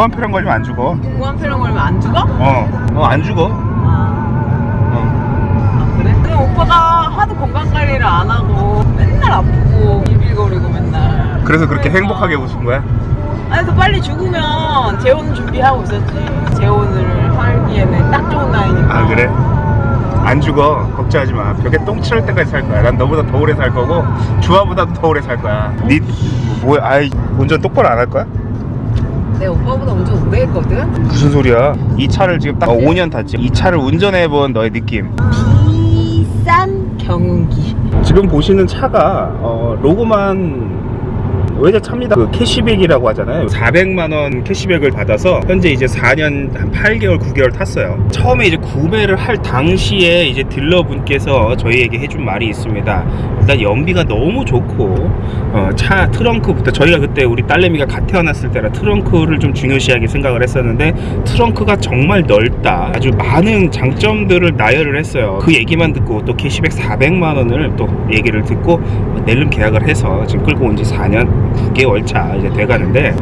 무한표량 걸리면 안 죽어 무한표량 걸리면 안 죽어? 어어안 죽어 아, 어. 아 그래? 근데 오빠가 하도 건강 관리를 안 하고 맨날 아프고 비빌거리고 맨날 그래서 그렇게 그러니까. 행복하게 웃은 거야? 아니 또 빨리 죽으면 재혼 준비하고 있었지 재혼을 하기에는 딱 좋은 나이니까 아 그래? 안 죽어 걱정하지 마 벽에 똥 칠할 때까지 살 거야 난 너보다 더 오래 살 거고 주아보다도 더 오래 살 거야 니 뭐야 아이 운전 똑바로 안 할 거야? 내 오빠보다 운전 오래 했거든? 무슨 소리야? 이 차를 지금 딱 5년 탔지. 이 차를 운전해본 너의 느낌. 비싼 경운기. 지금 보시는 차가 어, 로고만 외제차입니다. 그 캐시백이라고 하잖아요. 400만원 캐시백을 받아서 현재 이제 4년 한 8개월 9개월 탔어요. 처음에 이제 구매를 할 당시에 이제 딜러분께서 저희에게 해준 말이 있습니다. 일단 연비가 너무 좋고 어, 차 트렁크부터 저희가 그때 우리 딸내미가 갓 태어났을 때라 트렁크를 좀 중요시하게 생각을 했었는데 트렁크가 정말 넓다. 아주 많은 장점들을 나열을 했어요. 그 얘기만 듣고 또 캐시백 400만원을 또 얘기를 듣고 낼름 계약을 해서 지금 끌고 온 지 4년 9개월 차 이제 돼가는데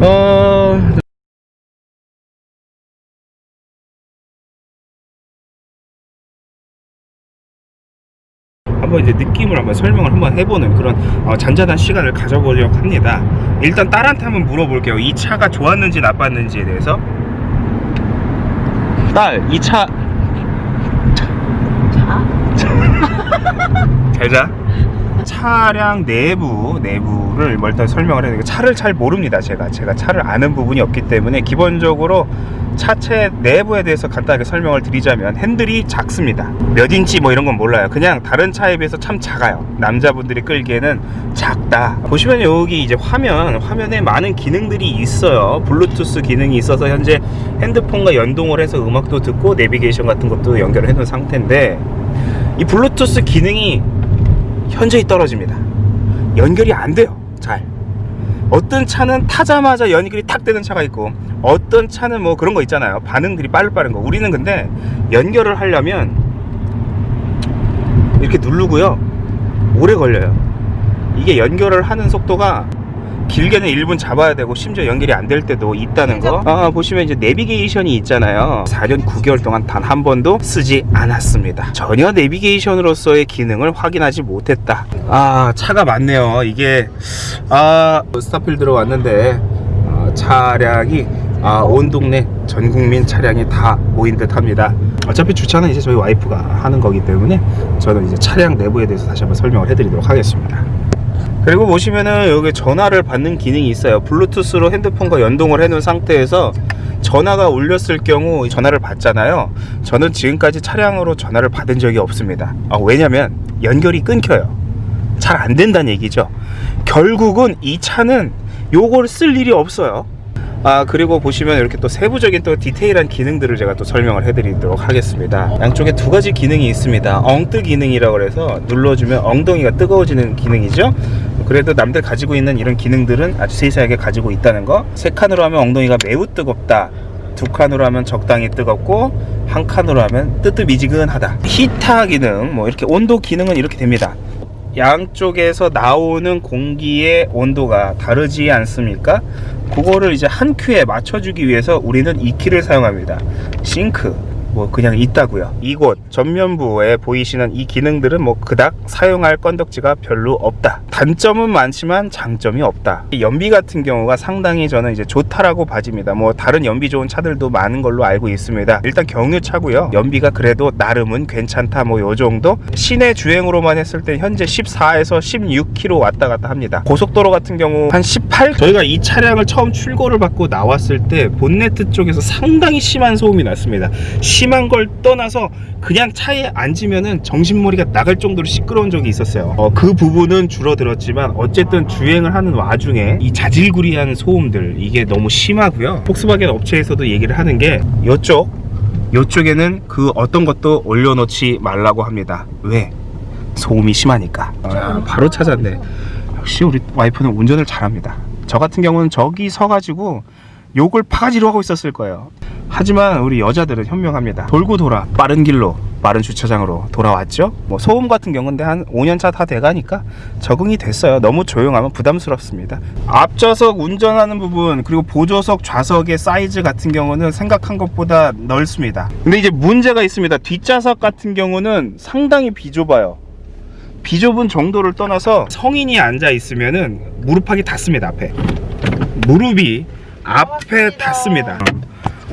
어 한번 이제 느낌을 한번 설명을 한번 해보는 그런 어, 잔잔한 시간을 가져보려고 합니다. 일단 딸한테 한번 물어볼게요. 이 차가 좋았는지 나빴는지에 대해서. 딸, 이차 자? 잘 자. 차량 내부 내부를 뭐 일단 설명을 해야 되고 차를 잘 모릅니다 제가. 제가 차를 아는 부분이 없기 때문에 기본적으로 차체 내부에 대해서 간단하게 설명을 드리자면 핸들이 작습니다. 몇 인치 뭐 이런 건 몰라요. 그냥 다른 차에 비해서 참 작아요. 남자분들이 끌기에는 작다. 보시면 여기 이제 화면 화면에 많은 기능들이 있어요. 블루투스 기능이 있어서 현재 핸드폰과 연동을 해서 음악도 듣고 내비게이션 같은 것도 연결을 해 놓은 상태인데 이 블루투스 기능이 현저히 떨어집니다. 연결이 안 돼요. 잘. 어떤 차는 타자마자 연결이 탁 되는 차가 있고 어떤 차는 뭐 그런 거 있잖아요. 반응들이 빠르빠른 거. 우리는 근데 연결을 하려면 이렇게 누르고요. 오래 걸려요. 이게 연결을 하는 속도가 길게는 1분 잡아야 되고 심지어 연결이 안 될 때도 있다는 거. 아, 보시면 이제 내비게이션이 있잖아요. 4년 9개월 동안 단 한 번도 쓰지 않았습니다. 전혀 내비게이션으로서의 기능을 확인하지 못했다. 아, 차가 많네요. 이게 아, 스타필드로 왔는데 아, 차량이 아, 온 동네 전 국민 차량이 다 모인 듯 합니다. 어차피 주차는 이제 저희 와이프가 하는 거기 때문에 저는 이제 차량 내부에 대해서 다시 한번 설명을 해드리도록 하겠습니다. 그리고 보시면은 여기 전화를 받는 기능이 있어요. 블루투스로 핸드폰과 연동을 해 놓은 상태에서 전화가 울렸을 경우 전화를 받잖아요. 저는 지금까지 차량으로 전화를 받은 적이 없습니다. 아, 왜냐면 연결이 끊겨요. 잘 안 된다는 얘기죠. 결국은 이 차는 요걸 쓸 일이 없어요. 아 그리고 보시면 이렇게 또 세부적인 또 디테일한 기능들을 제가 또 설명을 해드리도록 하겠습니다. 양쪽에 두 가지 기능이 있습니다. 엉뜨 기능이라고 그래서 눌러주면 엉덩이가 뜨거워지는 기능이죠 그래도 남들 가지고 있는 이런 기능들은 아주 세세하게 가지고 있다는 거 세 칸으로 하면 엉덩이가 매우 뜨겁다 두 칸으로 하면 적당히 뜨겁고 한 칸으로 하면 뜨뜻미지근하다 히타 기능 뭐 이렇게 온도 기능은 이렇게 됩니다 양쪽에서 나오는 공기의 온도가 다르지 않습니까? 그거를 이제 한 큐에 맞춰주기 위해서 우리는 이 키를 사용합니다. 싱크. 뭐 그냥 있다고요. 이곳 전면부에 보이시는 이 기능들은 뭐 그닥 사용할 건덕지가 별로 없다. 단점은 많지만 장점이 없다. 이 연비 같은 경우가 상당히 저는 이제 좋다라고 봐집니다. 뭐 다른 연비 좋은 차들도 많은 걸로 알고 있습니다. 일단 경유차고요. 연비가 그래도 나름은 괜찮다. 뭐 요 정도. 시내 주행으로만 했을 때 현재 14에서 16km 왔다 갔다 합니다. 고속도로 같은 경우 한 18. 저희가 이 차량을 처음 출고를 받고 나왔을 때 본네트 쪽에서 상당히 심한 소음이 났습니다. 심한 걸 떠나서 그냥 차에 앉으면은 정신머리가 나갈 정도로 시끄러운 적이 있었어요. 어, 그 부분은 줄어들 었지만 어쨌든 주행을 하는 와중에 이 자질구리한 소음들 이게 너무 심하고요. 폭스바겐 업체에서도 얘기를 하는 게 이쪽 이쪽에는 그 어떤 것도 올려놓지 말라고 합니다. 왜? 소음이 심하니까. 아, 바로 찾았네. 역시 우리 와이프는 운전을 잘합니다. 저 같은 경우는 저기 서가지고 욕을 파가지로 하고 있었을 거예요. 하지만 우리 여자들은 현명합니다. 돌고 돌아 빠른 길로 마른 주차장으로 돌아왔죠. 뭐 소음 같은 경우인데 한 5년 차 다 돼가니까 적응이 됐어요. 너무 조용하면 부담스럽습니다. 앞좌석 운전하는 부분 그리고 보조석 좌석의 사이즈 같은 경우는 생각한 것보다 넓습니다. 근데 이제 문제가 있습니다. 뒷좌석 같은 경우는 상당히 비좁아요. 비좁은 정도를 떠나서 성인이 앉아 있으면은 무릎팍이 닿습니다 앞에 무릎이 앞에 닿습니다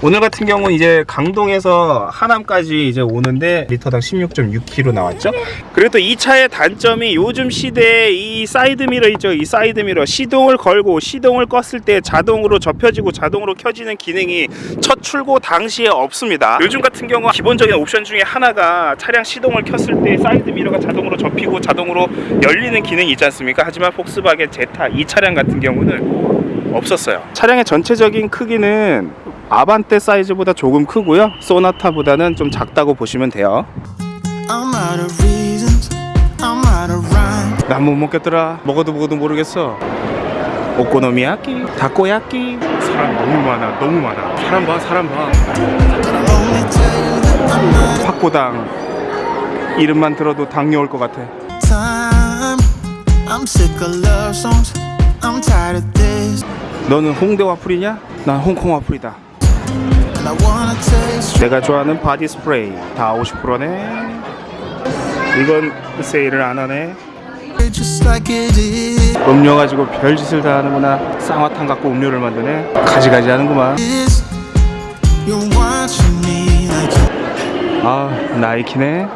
오늘 같은 경우는 이제 강동에서 하남까지 이제 오는데 리터당 16.6km 나왔죠? 그리고 또 이 차의 단점이 요즘 시대에 이 사이드미러 있죠. 이 사이드미러. 시동을 걸고 시동을 껐을 때 자동으로 접혀지고 자동으로 켜지는 기능이 첫 출고 당시에 없습니다. 요즘 같은 경우 기본적인 옵션 중에 하나가 차량 시동을 켰을 때 사이드 미러가 자동으로 접히고 자동으로 열리는 기능이 있지 않습니까? 하지만 폭스바겐 제타 이 차량 같은 경우는 없었어요. 차량의 전체적인 크기는 아반떼 사이즈보다 조금 크고요. 소나타보다는 좀 작다고 보시면 돼요. 난 못 먹겠더라. 먹어도 먹어도 모르겠어. 오코노미야끼 다코야끼. 사람 너무 많아 너무 많아. 사람 봐 사람 봐. 확고당. 이름만 들어도 당뇨 올 것 같아. 너는 홍대 와플이냐? 난 홍콩 와플이다 내가 좋아하는 body spray 다 50%네. 이건 세일을 안 하네. 음료 가지고 별짓을 다 하는구나. 쌍화탕 갖고 음료를 만드네. 가지가지 하는구만. 아 나이키네.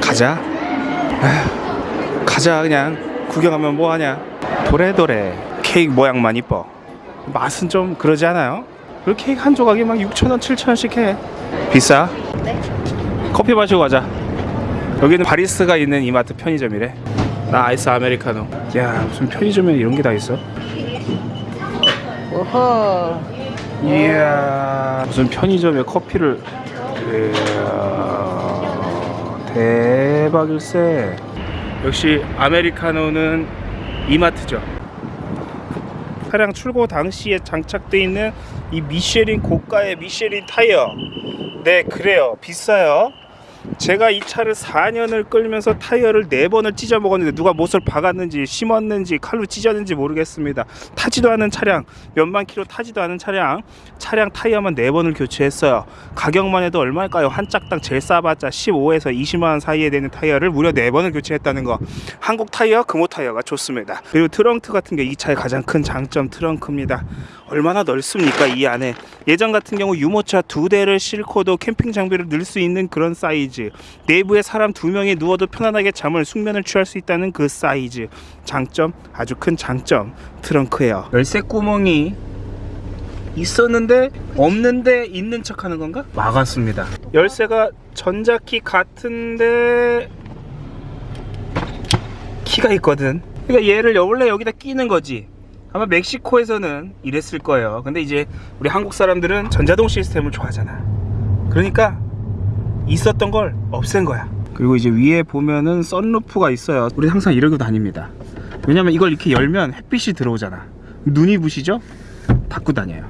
가자. 에휴, 가자 그냥. 구경하면 뭐하냐. 도래도래 케이크 모양만 이뻐 맛은 좀 그러지 않아요? 그 케이크 한 조각이 막 6천원 7천원씩 해. 비싸? 커피 마시고 가자. 여기는 바리스가 있는 이마트 편의점이래. 나 아이스 아메리카노. 야 무슨 편의점에 이런 게 다 있어? 어허. 이야 무슨 편의점에 커피를. 이야 대박일세. 역시 아메리카노는 이마트죠 차량 출고 당시에 장착되어 있는 이 미쉐린 고가의 미쉐린 타이어. 네 그래요. 비싸요 제가 이 차를 4년을 끌면서 타이어를 4번을 찢어 먹었는데 누가 못을 박았는지 심었는지 칼로 찢었는지 모르겠습니다. 타지도 않은 차량 몇만 킬로 타지도 않은 차량 차량 타이어만 4번을 교체했어요. 가격만 해도 얼마일까요? 한 짝당 제일 싸봤자 15에서 20만원 사이에 되는 타이어를 무려 4번을 교체했다는 거. 한국 타이어 금호 타이어가 좋습니다. 그리고 트렁크 같은 게 이 차의 가장 큰 장점 트렁크입니다. 얼마나 넓습니까 이 안에? 예전 같은 경우 유모차 두 대를 싣고도 캠핑 장비를 넣을 수 있는 그런 사이즈 내부에 사람 두 명이 누워도 편안하게 잠을 숙면을 취할 수 있다는 그 사이즈. 장점 아주 큰 장점 트렁크예요. 열쇠 구멍이 있었는데 없는데 있는 척 하는 건가? 막았습니다. 열쇠가 전자키 같은데 키가 있거든. 그러니까 얘를 원래 여기다 끼는 거지. 아마 멕시코에서는 이랬을 거예요. 근데 이제 우리 한국 사람들은 전자동 시스템을 좋아하잖아. 그러니까 있었던 걸 없앤 거야. 그리고 이제 위에 보면은 썬루프가 있어요. 우리 항상 이러고 다닙니다. 왜냐면 이걸 이렇게 열면 햇빛이 들어오잖아. 눈이 부시죠? 닫고 다녀요.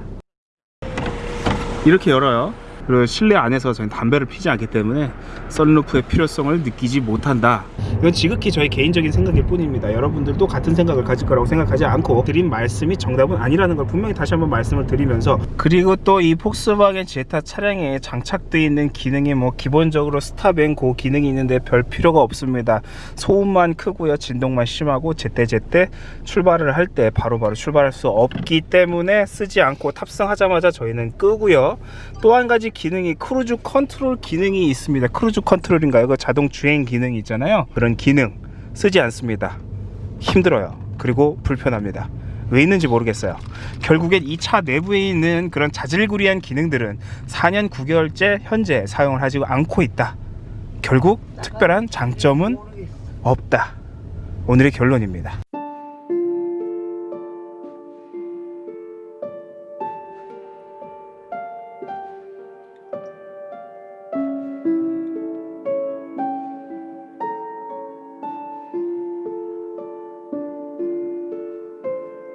이렇게 열어요 그리고 실내 안에서 저희는 담배를 피지 않기 때문에 썬루프의 필요성을 느끼지 못한다. 이건 지극히 저희 개인적인 생각일 뿐입니다. 여러분들도 같은 생각을 가질 거라고 생각하지 않고 드린 말씀이 정답은 아니라는 걸 분명히 다시 한번 말씀을 드리면서 그리고 또 이 폭스바겐 제타 차량에 장착되어 있는 기능이 뭐 기본적으로 스탑앤고 기능이 있는데 별 필요가 없습니다. 소음만 크고요. 진동만 심하고 제때제때 출발을 할 때 바로바로 출발할 수 없기 때문에 쓰지 않고 탑승하자마자 저희는 끄고요. 또 한 가지 기능이 cruise control 기능이 있습니다. cruise control인가요? 그 자동 주행 기능이 있잖아요. 그런 기능 쓰지 않습니다. 힘들어요. 그리고 불편합니다. 왜 있는지 모르겠어요. 결국엔 이 차 내부에 있는 그런 자질구리한 기능들은 4년 9개월째 현재 사용을 하지 않고 있다. 결국 특별한 장점은 없다. 오늘의 결론입니다